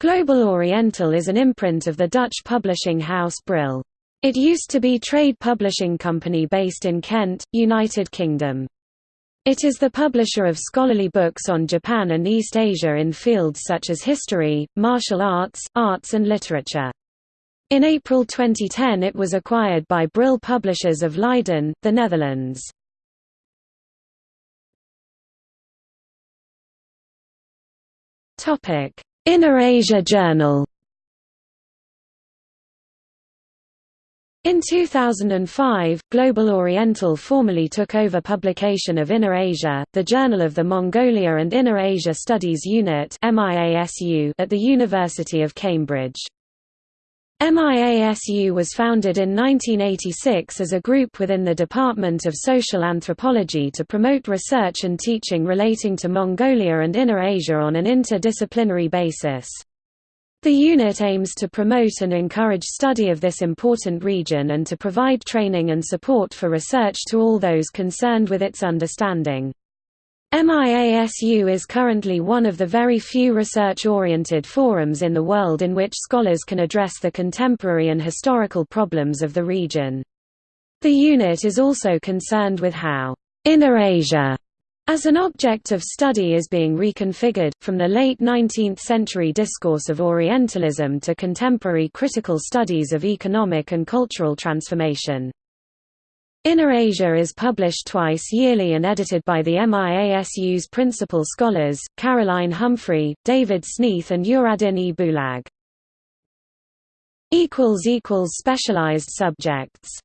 Global Oriental is an imprint of the Dutch publishing house Brill. It used to be trade publishing company based in Kent, United Kingdom. It is the publisher of scholarly books on Japan and East Asia in fields such as history, martial arts, arts and literature. In April 2010 it was acquired by Brill Publishers of Leiden, the Netherlands. Inner Asia Journal In 2005, Global Oriental formally took over publication of Inner Asia, the Journal of the Mongolia and Inner Asia Studies Unit at the University of Cambridge. MIASU was founded in 1986 as a group within the Department of Social Anthropology to promote research and teaching relating to Mongolia and Inner Asia on an interdisciplinary basis. The unit aims to promote and encourage study of this important region and to provide training and support for research to all those concerned with its understanding. MIASU is currently one of the very few research-oriented forums in the world in which scholars can address the contemporary and historical problems of the region. The unit is also concerned with how Inner Asia as an object of study is being reconfigured, from the late 19th-century discourse of Orientalism to contemporary critical studies of economic and cultural transformation. Inner Asia is published twice yearly and edited by the MIASU's principal scholars, Caroline Humphrey, David Sneath and Uradyn e Bulag. Specialized subjects